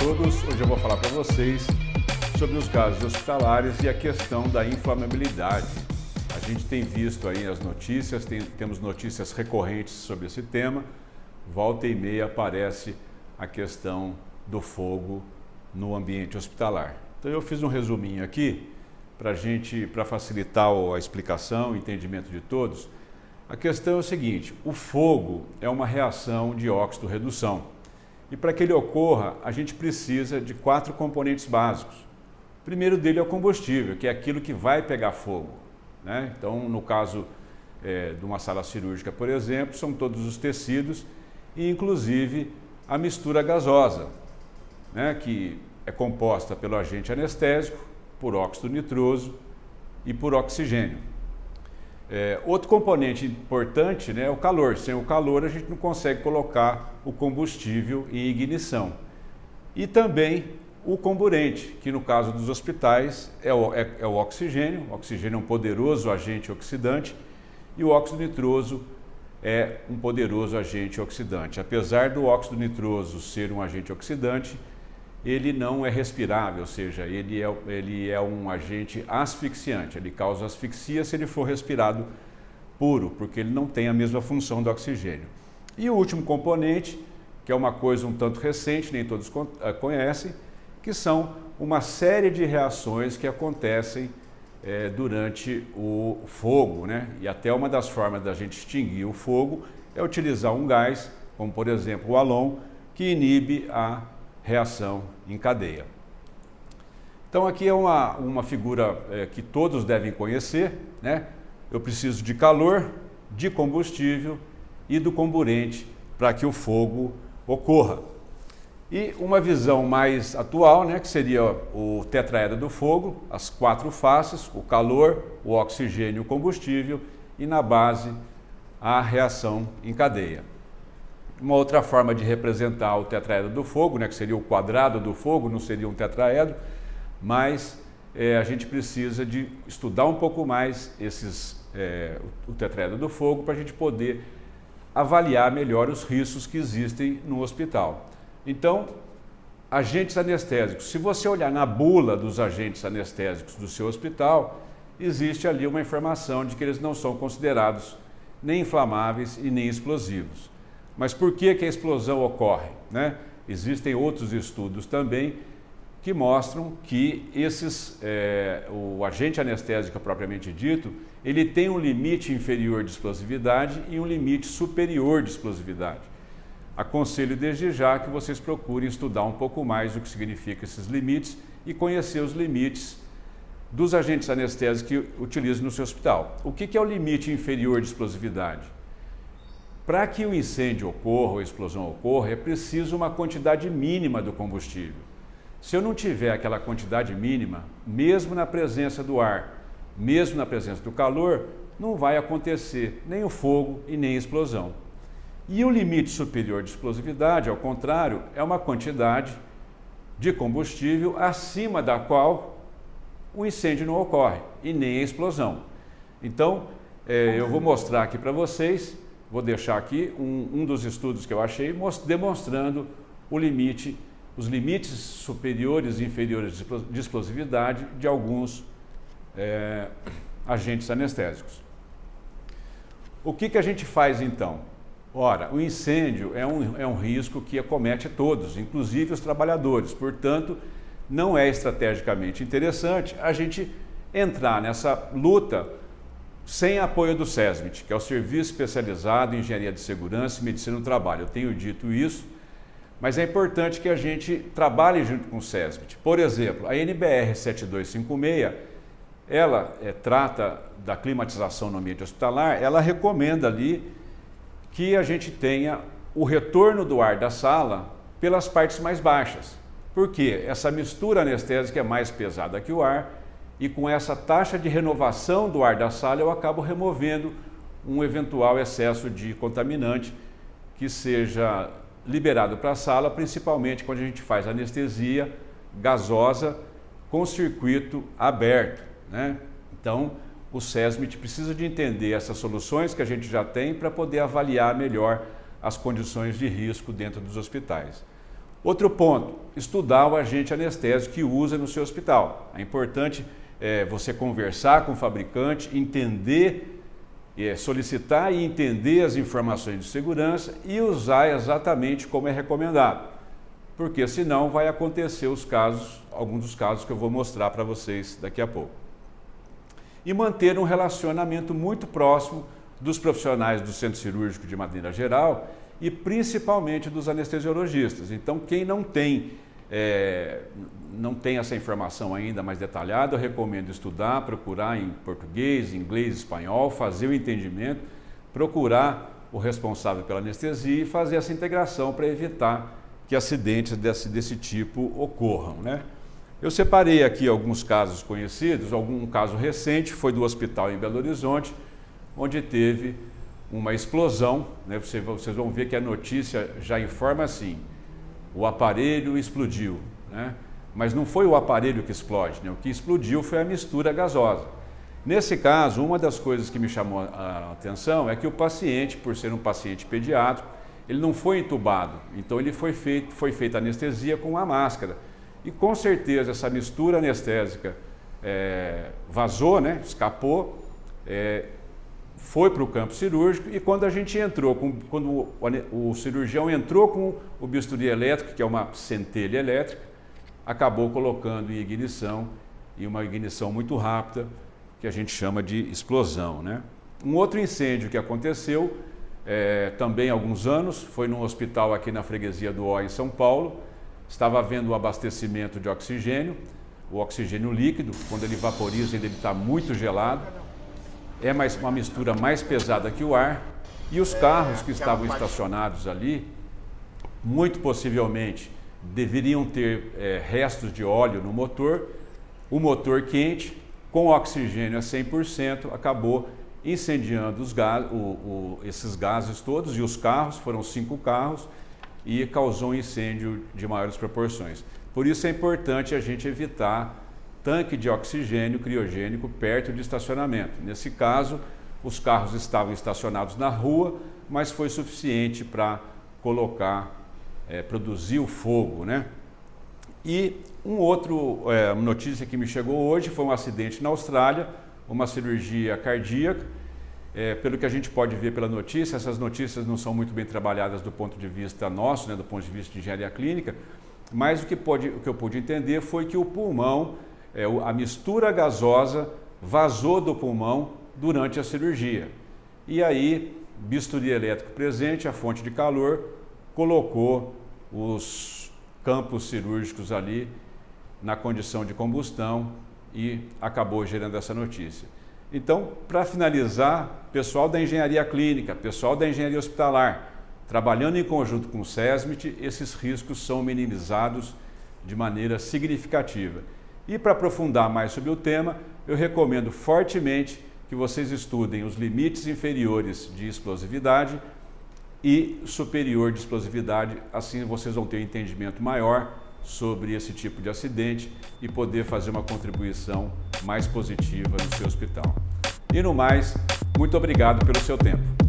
todos, hoje eu vou falar para vocês sobre os gases hospitalares e a questão da inflamabilidade. A gente tem visto aí as notícias, tem, temos notícias recorrentes sobre esse tema, volta e meia aparece a questão do fogo no ambiente hospitalar. Então eu fiz um resuminho aqui para gente, para facilitar a explicação, o entendimento de todos. A questão é o seguinte, o fogo é uma reação de óxido-redução. E para que ele ocorra, a gente precisa de quatro componentes básicos. O primeiro dele é o combustível, que é aquilo que vai pegar fogo. Né? Então, no caso é, de uma sala cirúrgica, por exemplo, são todos os tecidos e, inclusive, a mistura gasosa, né? que é composta pelo agente anestésico, por óxido nitroso e por oxigênio. É, outro componente importante né, é o calor. Sem o calor, a gente não consegue colocar o combustível em ignição. E também o comburente, que no caso dos hospitais é o, é, é o oxigênio. O oxigênio é um poderoso agente oxidante e o óxido nitroso é um poderoso agente oxidante. Apesar do óxido nitroso ser um agente oxidante, ele não é respirável, ou seja, ele é, ele é um agente asfixiante, ele causa asfixia se ele for respirado puro, porque ele não tem a mesma função do oxigênio. E o último componente, que é uma coisa um tanto recente, nem todos eh, conhecem, que são uma série de reações que acontecem é, durante o fogo, né? E até uma das formas da gente extinguir o fogo é utilizar um gás, como por exemplo o alon, que inibe a reação em cadeia. Então aqui é uma, uma figura é, que todos devem conhecer, né? Eu preciso de calor, de combustível e do comburente para que o fogo ocorra. E uma visão mais atual, né, que seria o tetraedro do fogo, as quatro faces, o calor, o oxigênio o combustível, e na base a reação em cadeia. Uma outra forma de representar o tetraedro do fogo, né, que seria o quadrado do fogo, não seria um tetraedro, mas é, a gente precisa de estudar um pouco mais esses, é, o tetraedro do fogo para a gente poder avaliar melhor os riscos que existem no hospital. Então, agentes anestésicos. Se você olhar na bula dos agentes anestésicos do seu hospital, existe ali uma informação de que eles não são considerados nem inflamáveis e nem explosivos. Mas por que, que a explosão ocorre? Né? Existem outros estudos também que mostram que esses, é, o agente anestésico propriamente dito, ele tem um limite inferior de explosividade e um limite superior de explosividade. Aconselho desde já que vocês procurem estudar um pouco mais o que significa esses limites e conhecer os limites dos agentes anestésicos que utilizam no seu hospital. O que é o limite inferior de explosividade? Para que o incêndio ocorra ou a explosão ocorra, é preciso uma quantidade mínima do combustível. Se eu não tiver aquela quantidade mínima, mesmo na presença do ar, mesmo na presença do calor, não vai acontecer nem o fogo e nem a explosão. E o limite superior de explosividade, ao contrário, é uma quantidade de combustível acima da qual o incêndio não ocorre e nem a explosão. Então, é, eu vou mostrar aqui para vocês vou deixar aqui um, um dos estudos que eu achei demonstrando o limite, os limites superiores e inferiores de explosividade de alguns é, agentes anestésicos. O que, que a gente faz então? Ora, o incêndio é um, é um risco que acomete todos, inclusive os trabalhadores. Portanto, não é estrategicamente interessante a gente entrar nessa luta sem apoio do SESMIT, que é o Serviço Especializado em Engenharia de Segurança e Medicina do Trabalho. Eu tenho dito isso, mas é importante que a gente trabalhe junto com o SESMIT. Por exemplo, a NBR 7256, ela é, trata da climatização no ambiente hospitalar, ela recomenda ali que a gente tenha o retorno do ar da sala pelas partes mais baixas. Por quê? Essa mistura anestésica é mais pesada que o ar e com essa taxa de renovação do ar da sala eu acabo removendo um eventual excesso de contaminante que seja liberado para a sala, principalmente quando a gente faz anestesia gasosa com circuito aberto. Né? Então, o SESMIT precisa de entender essas soluções que a gente já tem para poder avaliar melhor as condições de risco dentro dos hospitais. Outro ponto, estudar o agente anestésico que usa no seu hospital. É importante é, você conversar com o fabricante, entender, é, solicitar e entender as informações de segurança e usar exatamente como é recomendado. Porque senão vai acontecer os casos, alguns dos casos que eu vou mostrar para vocês daqui a pouco. E manter um relacionamento muito próximo dos profissionais do centro cirúrgico de maneira geral e principalmente dos anestesiologistas. Então, quem não tem, é, não tem essa informação ainda mais detalhada, eu recomendo estudar, procurar em português, inglês, espanhol, fazer o entendimento, procurar o responsável pela anestesia e fazer essa integração para evitar que acidentes desse, desse tipo ocorram. Né? Eu separei aqui alguns casos conhecidos, algum caso recente, foi do hospital em Belo Horizonte, onde teve uma explosão, né? Você, vocês vão ver que a notícia já informa assim, o aparelho explodiu, né? mas não foi o aparelho que explode, né? o que explodiu foi a mistura gasosa. Nesse caso, uma das coisas que me chamou a atenção é que o paciente, por ser um paciente pediátrico, ele não foi entubado, então ele foi, feito, foi feita anestesia com a máscara. E com certeza essa mistura anestésica é, vazou, né? escapou, é, foi para o campo cirúrgico e quando a gente entrou, com, quando o, o, cirurgião entrou com o bisturi elétrico, que é uma centelha elétrica, acabou colocando em ignição, e uma ignição muito rápida, que a gente chama de explosão. Né? Um outro incêndio que aconteceu, é, também há alguns anos, foi num hospital aqui na freguesia do Ó, em São Paulo, estava havendo o abastecimento de oxigênio, o oxigênio líquido, quando ele vaporiza, ele está muito gelado, é mais, uma mistura mais pesada que o ar e os carros que estavam estacionados ali, muito possivelmente deveriam ter é, restos de óleo no motor, o motor quente, com oxigênio a 100%, acabou incendiando os gás, o, o, esses gases todos e os carros, foram cinco carros, e causou um incêndio de maiores proporções. Por isso é importante a gente evitar tanque de oxigênio criogênico perto de estacionamento. Nesse caso, os carros estavam estacionados na rua, mas foi suficiente para colocar, é, produzir o fogo. Né? E um outro é, notícia que me chegou hoje foi um acidente na Austrália, uma cirurgia cardíaca. É, pelo que a gente pode ver pela notícia, essas notícias não são muito bem trabalhadas do ponto de vista nosso, né, do ponto de vista de engenharia clínica, mas o que, pode, o que eu pude entender foi que o pulmão é, a mistura gasosa vazou do pulmão durante a cirurgia. E aí, bisturi elétrico presente, a fonte de calor, colocou os campos cirúrgicos ali na condição de combustão e acabou gerando essa notícia. Então, para finalizar, pessoal da engenharia clínica, pessoal da engenharia hospitalar, trabalhando em conjunto com o SESMIT, esses riscos são minimizados de maneira significativa. E para aprofundar mais sobre o tema, eu recomendo fortemente que vocês estudem os limites inferiores de explosividade e superior de explosividade, assim vocês vão ter um entendimento maior sobre esse tipo de acidente e poder fazer uma contribuição mais positiva no seu hospital. E no mais, muito obrigado pelo seu tempo.